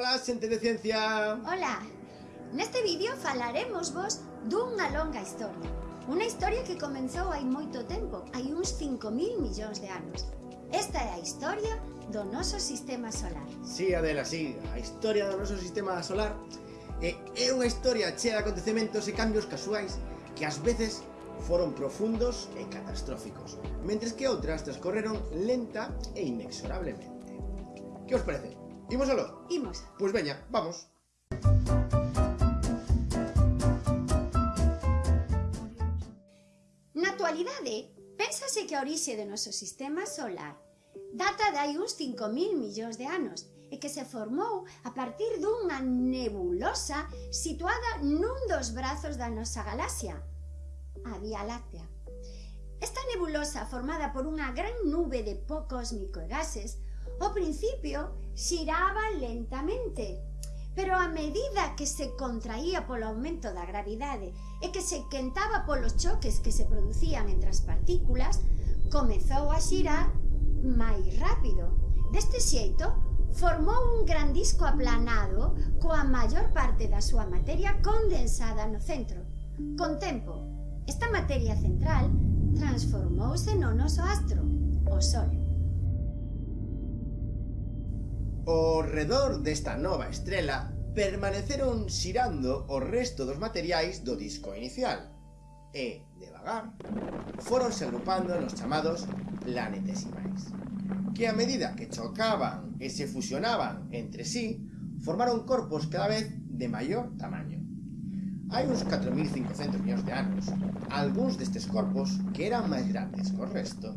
Ola, xente de ciencia. Ola. Neste vídeo falaremos vos dunha longa historia. Unha historia que comenzou hai moito tempo, hai uns 5.000 millóns de anos. Esta é a historia do noso sistema solar. Si, sí, Adela, si, sí. a historia do noso sistema solar é, é unha historia chea de acontecementos e cambios casuais que ás veces foron profundos e catastróficos, mentres que outras transcorreron lenta e inexorablemente. Que os parece? Imos aló? Imos. Pois veña, vamos. Na actualidade, Pénsase que a orixe do noso sistema solar data de hai uns 5.000 millóns de anos e que se formou a partir dunha nebulosa situada nun dos brazos da nosa galaxia, a Vía Láctea. Esta nebulosa, formada por unha gran nube de poucos microgases, Ao principio xiraba lentamente, pero a medida que se contraía polo aumento da gravidade e que se quentaba polos choques que se producían entre as partículas, comezou a xirar máis rápido. Deste xeito, formou un gran disco aplanado coa maior parte da súa materia condensada no centro. Con tempo, esta materia central transformouse no noso astro, o Sol. Ao redor desta nova estrela permaneceron xirando o resto dos materiais do disco inicial e, devagar, foronse agrupando nos chamados planetesimais que a medida que chocaban e se fusionaban entre sí formaron corpos cada vez de maior tamaño hai uns 4.500 millóns de anos, algúns destes corpos, que eran máis grandes que o resto,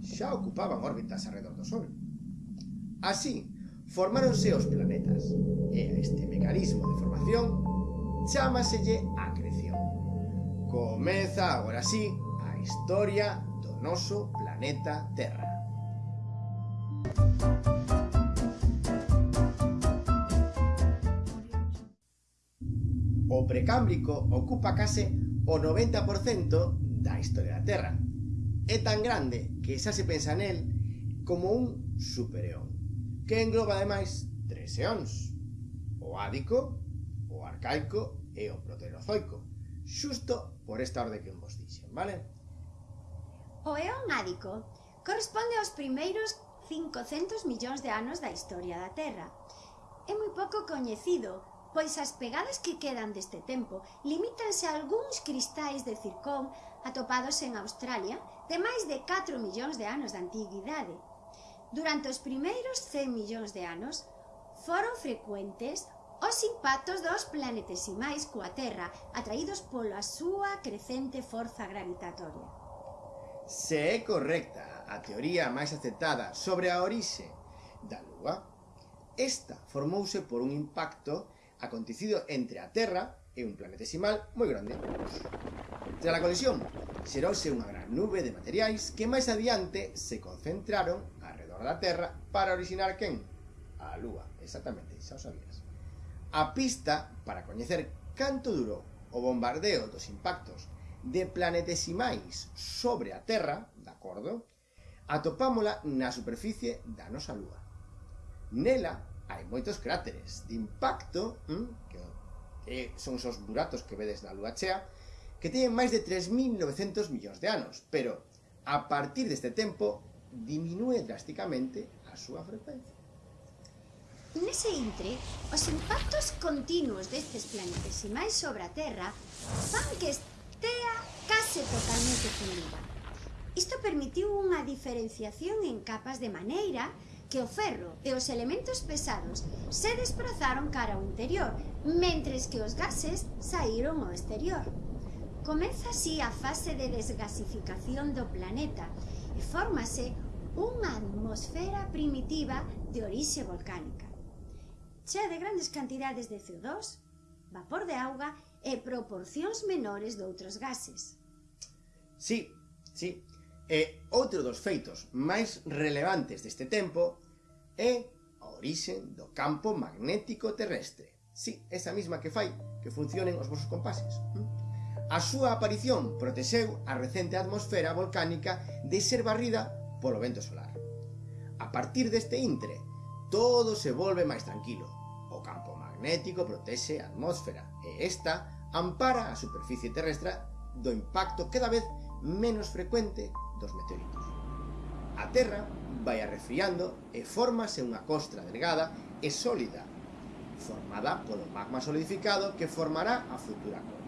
xa ocupaban órbitas alrededor do Sol. Así, formáronse os planetas, e a este mecanismo de formación chamaselle acreción. Comeza agora sí a historia do noso planeta Terra. O precámbrico ocupa case o 90% da historia da Terra. É tan grande que xa se pensa nel como un supereón que engloba ademais tres eóns, o ádico, o arcaico e o proterozoico, xusto por esta orde que vos dixen, vale? O eón ádico corresponde aos primeiros 500 millóns de anos da historia da Terra. É moi pouco coñecido, pois as pegadas que quedan deste tempo limítanse a algúns cristais de circón atopados en Australia de máis de 4 millóns de anos de antiguidade, Durante os primeiros 100 millóns de anos, foron frecuentes os impactos dos planetesimais coa Terra atraídos pola súa crecente forza gravitatoria. Se é correcta a teoría máis aceptada sobre a orixe da Lúa, esta formouse por un impacto acontecido entre a Terra e un planetesimal moi grande. Tras a colisión, xerouse unha gran nube de materiais que máis adiante se concentraron a da Terra para originar quen? A Lúa, exactamente, xa o sabías. A pista para coñecer canto durou o bombardeo dos impactos de planetesimais sobre a Terra, de acordo, atopámola na superficie da nosa Lúa. Nela hai moitos cráteres de impacto, hm, que son os buratos que vedes na Lúa chea, que teñen máis de 3.900 millóns de anos, pero a partir deste tempo diminúe drásticamente a súa frecuencia. Nese intre, os impactos continuos destes planetas e máis sobre a Terra fan que estea case totalmente fundida. Isto permitiu unha diferenciación en capas de maneira que o ferro e os elementos pesados se desplazaron cara ao interior, mentres que os gases saíron ao exterior. Comeza así a fase de desgasificación do planeta e fórmase unha atmosfera primitiva de orixe volcánica, chea de grandes cantidades de CO2, vapor de auga e proporcións menores de outros gases. Sí, sí. E outro dos feitos máis relevantes deste tempo é a orixe do campo magnético terrestre. Sí, esa mesma que fai que funcionen os vosos compases. Mm. A súa aparición protexeu a recente atmosfera volcánica de ser barrida polo vento solar. A partir deste intre, todo se volve máis tranquilo. O campo magnético protexe a atmósfera e esta ampara a superficie terrestre do impacto cada vez menos frecuente dos meteoritos. A Terra vai arrefriando e formase unha costra delgada e sólida formada polo magma solidificado que formará a futura costra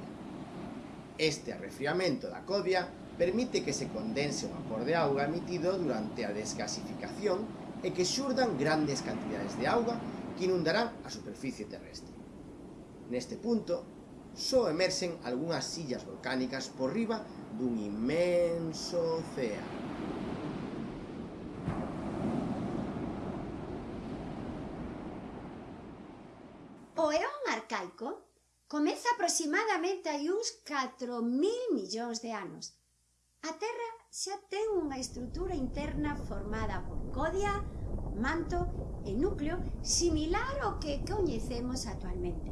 Este arrefriamento da covia permite que se condense o vapor de auga emitido durante a desgasificación e que xurdan grandes cantidades de auga que inundarán a superficie terrestre. Neste punto, só emerxen algunhas sillas volcánicas por riba dun inmenso océano. O eón arcaico comeza aproximadamente hai uns 4.000 millóns de anos. A Terra xa ten unha estrutura interna formada por codia, manto e núcleo similar ao que coñecemos actualmente.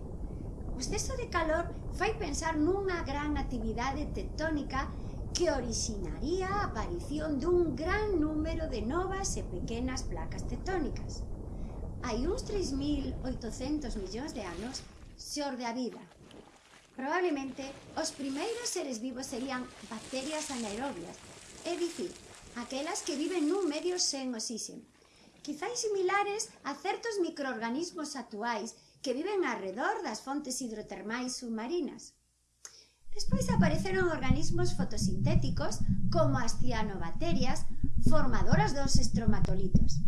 O exceso de calor fai pensar nunha gran actividade tectónica que originaría a aparición dun gran número de novas e pequenas placas tectónicas. Hai uns 3.800 millóns de anos, xorde a vida. Probablemente, os primeiros seres vivos serían bacterias anaerobias, é dicir, aquelas que viven nun medio sen oxíxeno. Quizáis similares a certos microorganismos actuais que viven arredor das fontes hidrotermais submarinas. Despois apareceron organismos fotosintéticos como as cianobacterias, formadoras dos estromatolitos.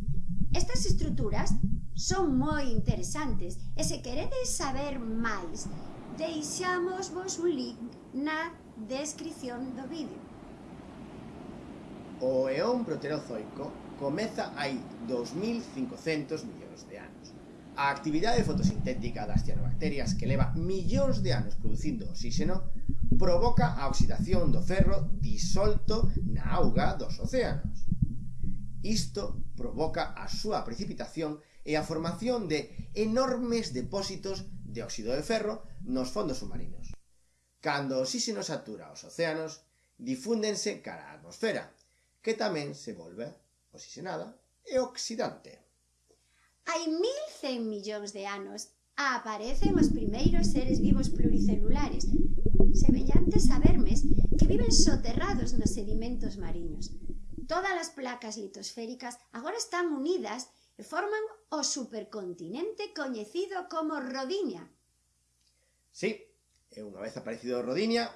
Estas estruturas son moi interesantes e se queredes saber máis, deixamos vos un link na descripción do vídeo. O eón proterozoico comeza hai 2.500 millóns de anos. A actividade fotosintética das cianobacterias que leva millóns de anos producindo oxígeno provoca a oxidación do ferro disolto na auga dos océanos. Isto provoca a súa precipitación e a formación de enormes depósitos de óxido de ferro nos fondos submarinos. Cando o oxígeno satura os océanos, difúndense cara á atmosfera, que tamén se volve oxigenada e oxidante. Hai 1.100 millóns de anos aparecen os primeiros seres vivos pluricelulares, semellantes a vermes que viven soterrados nos sedimentos mariños. Todas as placas litosféricas agora están unidas e forman o supercontinente coñecido como Rodinia. Sí, eh, e unha vez aparecido Rodinia,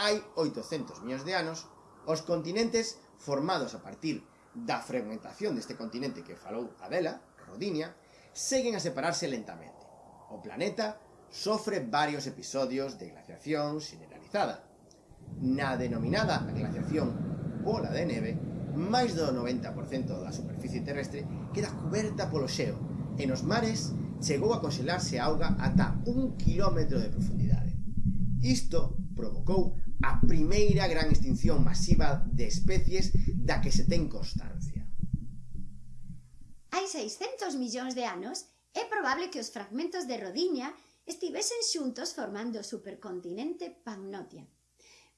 hai 800 millóns de anos, os continentes formados a partir da fragmentación deste continente que falou Adela, Rodinia, seguen a separarse lentamente. O planeta sofre varios episodios de glaciación generalizada. Na denominada glaciación bola de neve, máis do 90% da superficie terrestre queda coberta polo xeo e nos mares chegou a congelarse a auga ata un kilómetro de profundidade. Isto provocou a primeira gran extinción masiva de especies da que se ten constancia. Hai 600 millóns de anos é probable que os fragmentos de Rodiña estivesen xuntos formando o supercontinente Pannotia.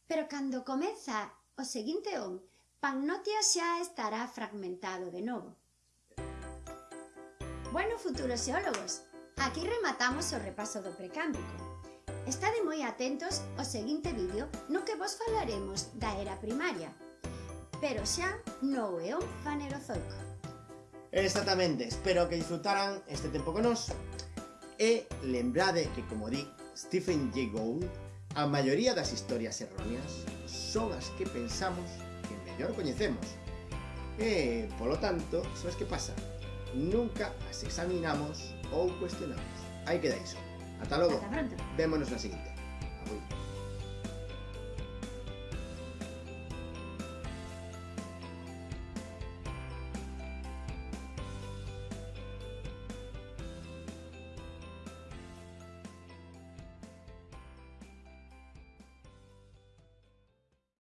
Pero cando comeza o seguinte on, Pagnotia xa estará fragmentado de novo. Bueno, futuros xeólogos, aquí rematamos o repaso do precámbrico. Estade moi atentos ao seguinte vídeo no que vos falaremos da era primaria, pero xa no eón fanerozoico. Exactamente, espero que disfrutaran este tempo con nos. E lembrade que, como di Stephen Jay Gould, a maioría das historias erróneas son as que pensamos que o coñecemos. E, eh, polo tanto, sabes que pasa? Nunca as examinamos ou cuestionamos. Aí queda iso. Ata logo. Ata pronto. Vémonos na seguinte.